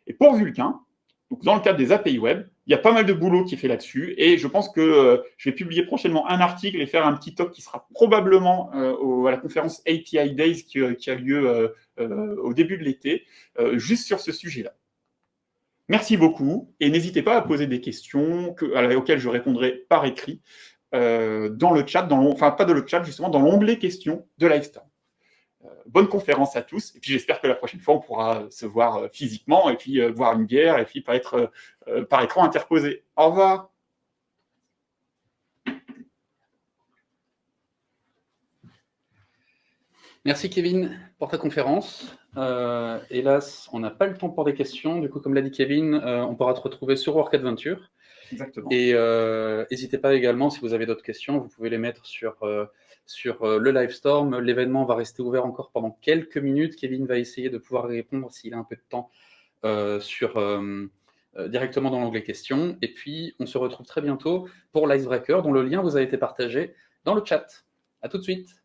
Et pour Vulkan, donc dans le cadre des API web, il y a pas mal de boulot qui est fait là-dessus et je pense que euh, je vais publier prochainement un article et faire un petit talk qui sera probablement euh, à la conférence API Days qui, euh, a lieu au début de l'été, juste sur ce sujet-là. Merci beaucoup et n'hésitez pas à poser des questions auxquelles je répondrai par écrit euh, dans le chat, dans enfin pas dans le chat justement, dans l'onglet questions de Livestorm. Euh, bonne conférence à tous et puis j'espère que la prochaine fois on pourra se voir euh, physiquement et puis voir une bière et puis pas être par écran interposé. Au revoir. Merci Kevin pour ta conférence. Euh, hélas, on n'a pas le temps pour des questions. Du coup, comme l'a dit Kevin, euh, on pourra te retrouver sur Work Adventure. Exactement. Et euh, n'hésitez pas également, si vous avez d'autres questions, vous pouvez les mettre sur, sur le Livestorm. L'événement va rester ouvert encore pendant quelques minutes. Kevin va essayer de pouvoir répondre s'il a un peu de temps sur, directement dans l'onglet questions. Et puis, on se retrouve très bientôt pour l'Icebreaker, dont le lien vous a été partagé dans le chat. À tout de suite.